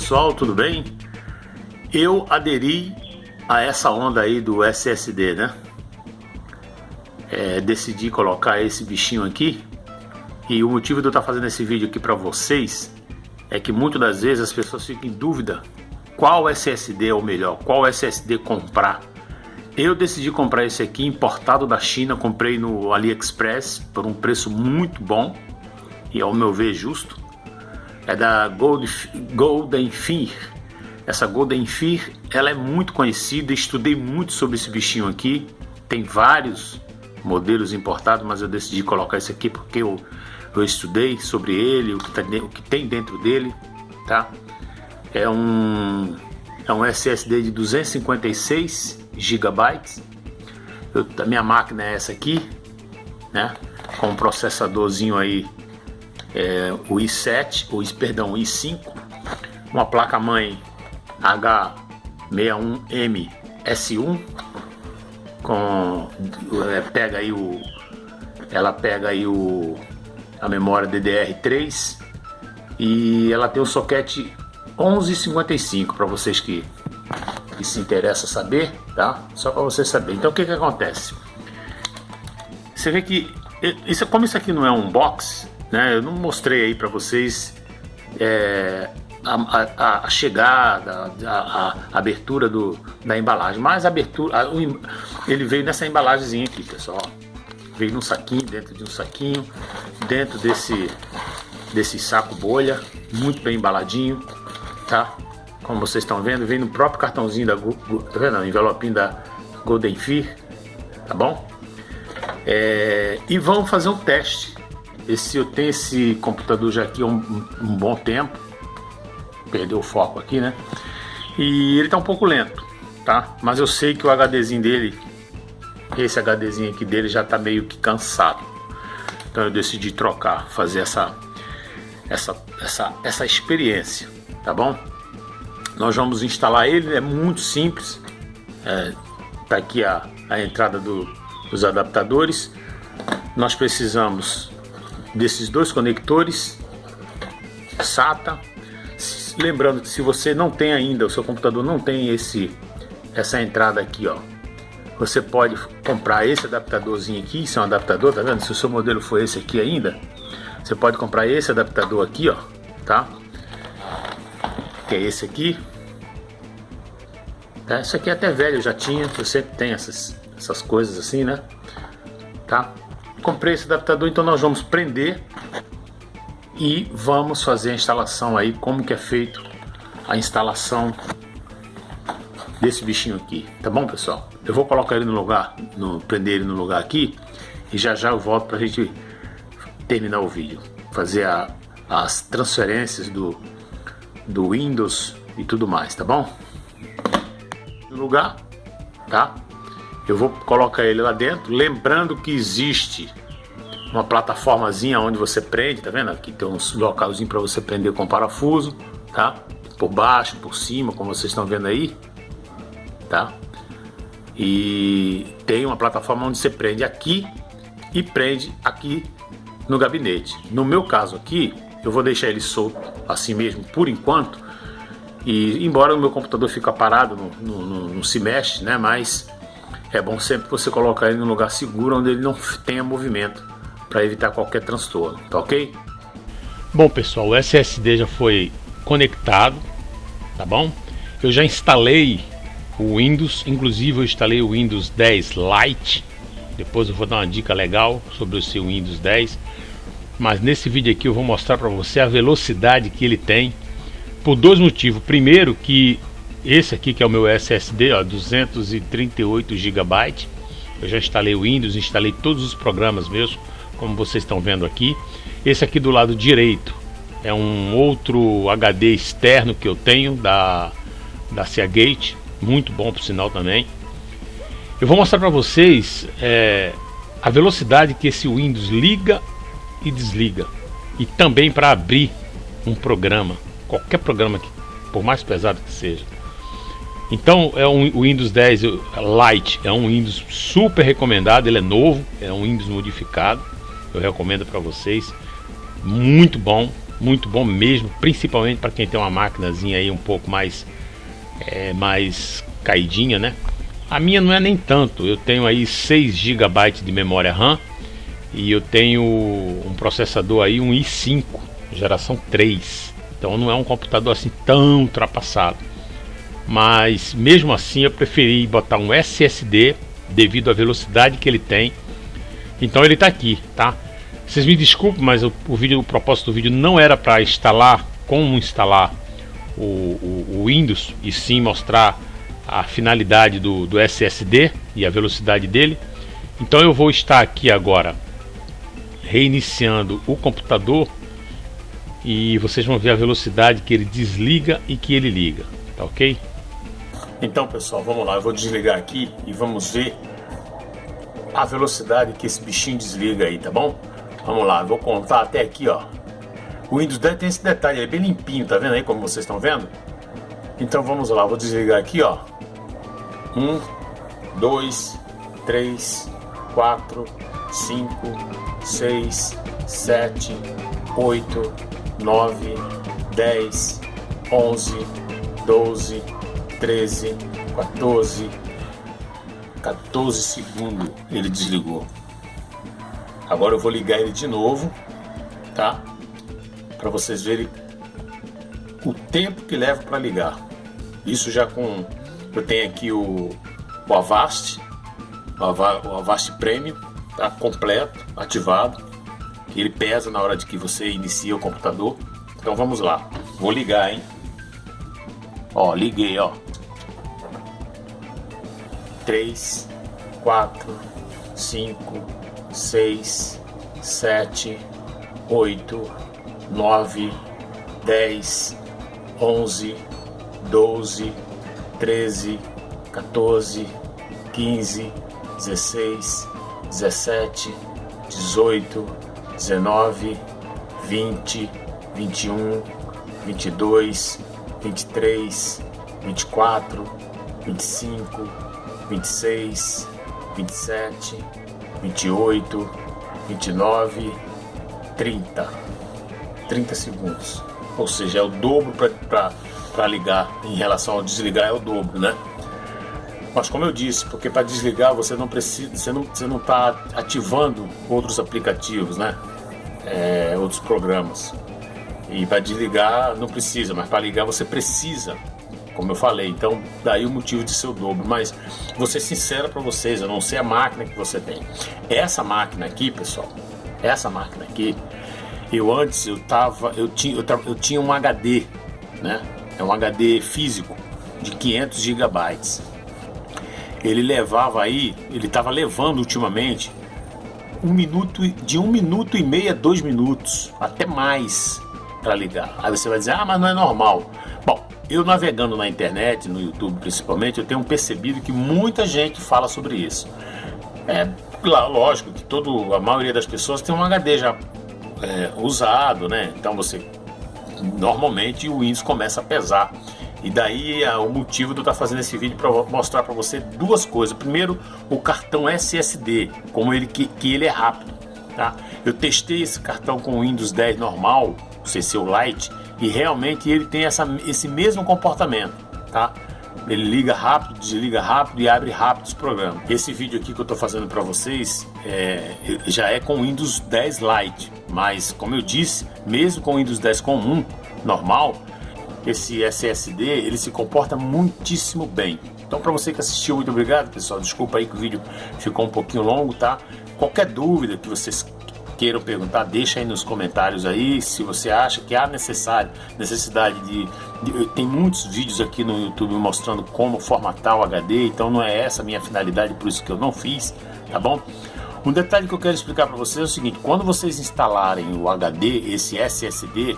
pessoal, tudo bem? Eu aderi a essa onda aí do SSD, né? É, decidi colocar esse bichinho aqui e o motivo de eu estar fazendo esse vídeo aqui para vocês é que muitas das vezes as pessoas ficam em dúvida qual SSD é o melhor, qual SSD comprar. Eu decidi comprar esse aqui importado da China, comprei no AliExpress por um preço muito bom e ao meu ver justo é da Gold, Golden Fear. Essa Golden Fear, ela é muito conhecida, estudei muito sobre esse bichinho aqui. Tem vários modelos importados, mas eu decidi colocar esse aqui porque eu, eu estudei sobre ele, o que, tá, o que tem dentro dele, tá? É um, é um SSD de 256 GB. a minha máquina é essa aqui, né? Com um processadorzinho aí é, o i7, o, perdão, o i5, uma placa-mãe H61M S1 com é, pega aí o ela pega aí o a memória DDR3 e ela tem o soquete 1155 para vocês que, que se interessa saber, tá? Só para vocês saberem. Então o que que acontece? Você vê que isso como isso aqui não é um box, né? Eu não mostrei aí para vocês é, a, a, a, chegada, a, a, abertura do, da embalagem, mas a abertura, o, ele veio nessa embalagemzinha aqui, pessoal. Veio num saquinho, dentro de um saquinho, dentro desse, desse saco bolha, muito bem embaladinho, tá? Como vocês estão vendo, vem no próprio cartãozinho da, tá envelopinho da Golden Fear, tá bom? É, e vamos fazer um teste esse, eu tenho esse computador já aqui há um, um bom tempo. Perdeu o foco aqui, né? E ele tá um pouco lento, tá? Mas eu sei que o HDzinho dele, esse HDzinho aqui dele já tá meio que cansado. Então eu decidi trocar, fazer essa, essa, essa, essa experiência, tá bom? Nós vamos instalar ele, é muito simples. É, tá aqui a, a entrada do, dos adaptadores. Nós precisamos desses dois conectores SATA. Lembrando que se você não tem ainda, o seu computador não tem esse essa entrada aqui, ó. Você pode comprar esse adaptadorzinho aqui, isso é um adaptador, tá vendo? Se o seu modelo for esse aqui ainda, você pode comprar esse adaptador aqui, ó, tá? Que é esse aqui. Tá? Isso aqui é até velho, já tinha, sempre tenho essas, essas coisas assim, né? Tá? Comprei esse adaptador, então nós vamos prender e vamos fazer a instalação aí, como que é feito a instalação desse bichinho aqui, tá bom pessoal? Eu vou colocar ele no lugar, no, prender ele no lugar aqui e já já eu volto para a gente terminar o vídeo, fazer a, as transferências do, do Windows e tudo mais, tá bom? No lugar, tá? Eu vou colocar ele lá dentro, lembrando que existe uma plataformazinha onde você prende, tá vendo? Aqui tem uns localzinho para você prender com parafuso, tá? Por baixo, por cima, como vocês estão vendo aí, tá? E tem uma plataforma onde você prende aqui e prende aqui no gabinete. No meu caso aqui, eu vou deixar ele solto assim mesmo por enquanto. E embora o meu computador fique parado, não, não, não se mexe, né? Mas é bom sempre você colocar ele em um lugar seguro onde ele não tenha movimento para evitar qualquer transtorno, tá ok? Bom pessoal, o SSD já foi conectado, tá bom? Eu já instalei o Windows, inclusive eu instalei o Windows 10 Lite. Depois eu vou dar uma dica legal sobre o seu Windows 10. Mas nesse vídeo aqui eu vou mostrar para você a velocidade que ele tem por dois motivos. Primeiro que esse aqui que é o meu SSD, ó, 238 GB. Eu já instalei o Windows, instalei todos os programas meus, como vocês estão vendo aqui. Esse aqui do lado direito é um outro HD externo que eu tenho da da Seagate, muito bom por sinal também. Eu vou mostrar para vocês é, a velocidade que esse Windows liga e desliga e também para abrir um programa, qualquer programa que por mais pesado que seja. Então é um o Windows 10 Lite, é um Windows super recomendado, ele é novo, é um Windows modificado, eu recomendo para vocês, muito bom, muito bom mesmo, principalmente para quem tem uma máquinazinha aí um pouco mais é, mais caidinha, né? A minha não é nem tanto, eu tenho aí 6 GB de memória RAM e eu tenho um processador aí, um i5, geração 3. Então não é um computador assim tão ultrapassado. Mas mesmo assim eu preferi botar um SSD devido à velocidade que ele tem. Então ele está aqui, tá? Vocês me desculpem, mas o, o, vídeo, o propósito do vídeo não era para instalar como instalar o, o, o, Windows e sim mostrar a finalidade do, do SSD e a velocidade dele. Então eu vou estar aqui agora reiniciando o computador e vocês vão ver a velocidade que ele desliga e que ele liga, tá ok? Então pessoal, vamos lá, eu vou desligar aqui e vamos ver a velocidade que esse bichinho desliga aí, tá bom? Vamos lá, vou contar até aqui, ó. O Windows 10 tem esse detalhe, é bem limpinho, tá vendo aí como vocês estão vendo? Então vamos lá, vou desligar aqui, ó. Um, dois, três, quatro, cinco, seis, sete, oito, nove, dez, onze, doze, treze, 14, 14 segundos ele desligou. Agora eu vou ligar ele de novo, tá? Para vocês verem o tempo que leva para ligar. Isso já com eu tenho aqui o, o Avast, o Avast Premium, tá completo, ativado. Ele pesa na hora de que você inicia o computador. Então vamos lá. Vou ligar, hein? Ó, liguei, ó. 3, 4, 5, 6, 7, 8, 9, 10, 11, 12, 13, 14, 15, 16, 17, 18, 19, 20, 21, 22, 23, 24, 25, 26, 27, 28, 29, 30. 30 segundos. Ou seja, é o dobro para ligar em relação ao desligar é o dobro, né? Mas como eu disse, porque para desligar você não precisa, você não você não está ativando outros aplicativos, né? É, outros programas. E para desligar não precisa, mas para ligar você precisa como eu falei. Então, daí o motivo de ser o dobro. Mas vou ser sincero para vocês, eu não sei a máquina que você tem. Essa máquina aqui, pessoal, essa máquina aqui, eu antes eu tava, eu tinha, eu, eu tinha um HD, né? É um HD físico de 500 gigabytes. Ele levava aí, ele estava levando ultimamente um minuto de um minuto e meio a dois minutos, até mais para ligar. Aí você vai dizer, ah, mas não é normal. Bom, eu navegando na internet, no YouTube principalmente, eu tenho percebido que muita gente fala sobre isso. É lógico que todo, a maioria das pessoas tem um HD já é, usado, né? Então você normalmente o Windows começa a pesar. E daí é o motivo de eu estar fazendo esse vídeo para mostrar para você duas coisas. Primeiro, o cartão SSD, como ele que, que ele é rápido, tá? Eu testei esse cartão com o Windows 10 normal, o CC Lite, e realmente ele tem essa, esse mesmo comportamento, tá? Ele liga rápido, desliga rápido e abre rápido os programas. Esse vídeo aqui que eu estou fazendo para vocês é, já é com Windows 10 Lite, mas como eu disse, mesmo com Windows 10 comum, normal, esse SSD ele se comporta muitíssimo bem. Então para você que assistiu, muito obrigado pessoal. Desculpa aí que o vídeo ficou um pouquinho longo, tá? Qualquer dúvida que vocês queiram perguntar, deixa aí nos comentários aí se você acha que há necessário, necessidade de, de, Tem muitos vídeos aqui no YouTube mostrando como formatar o HD, então não é essa a minha finalidade, por isso que eu não fiz, tá bom? Um detalhe que eu quero explicar para vocês é o seguinte, quando vocês instalarem o HD, esse SSD,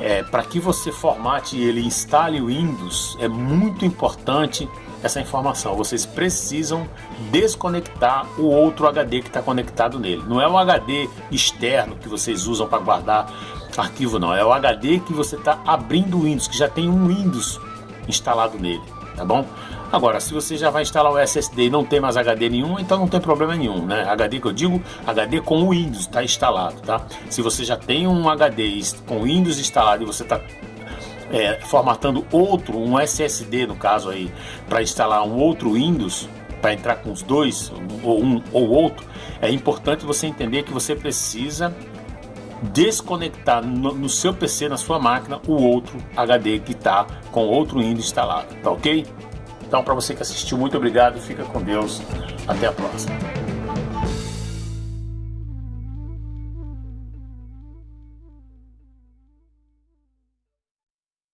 é, para que você formate ele e instale o Windows, é muito importante essa informação. Vocês precisam desconectar o outro HD que está conectado nele. Não é o HD externo que vocês usam para guardar arquivo, não. É o HD que você está abrindo o Windows, que já tem um Windows instalado nele, tá bom? Agora, se você já vai instalar o SSD e não tem mais HD nenhum, então não tem problema nenhum, né? HD que eu digo, HD com o Windows está instalado, tá? Se você já tem um HD com Windows instalado e você está é, formatando outro, um SSD no caso aí, para instalar um outro Windows, para entrar com os dois, ou um ou outro, é importante você entender que você precisa desconectar no, no seu PC, na sua máquina, o outro HD que está com outro Windows instalado, tá ok? Então, para você que assistiu, muito obrigado, fica com Deus, até a próxima.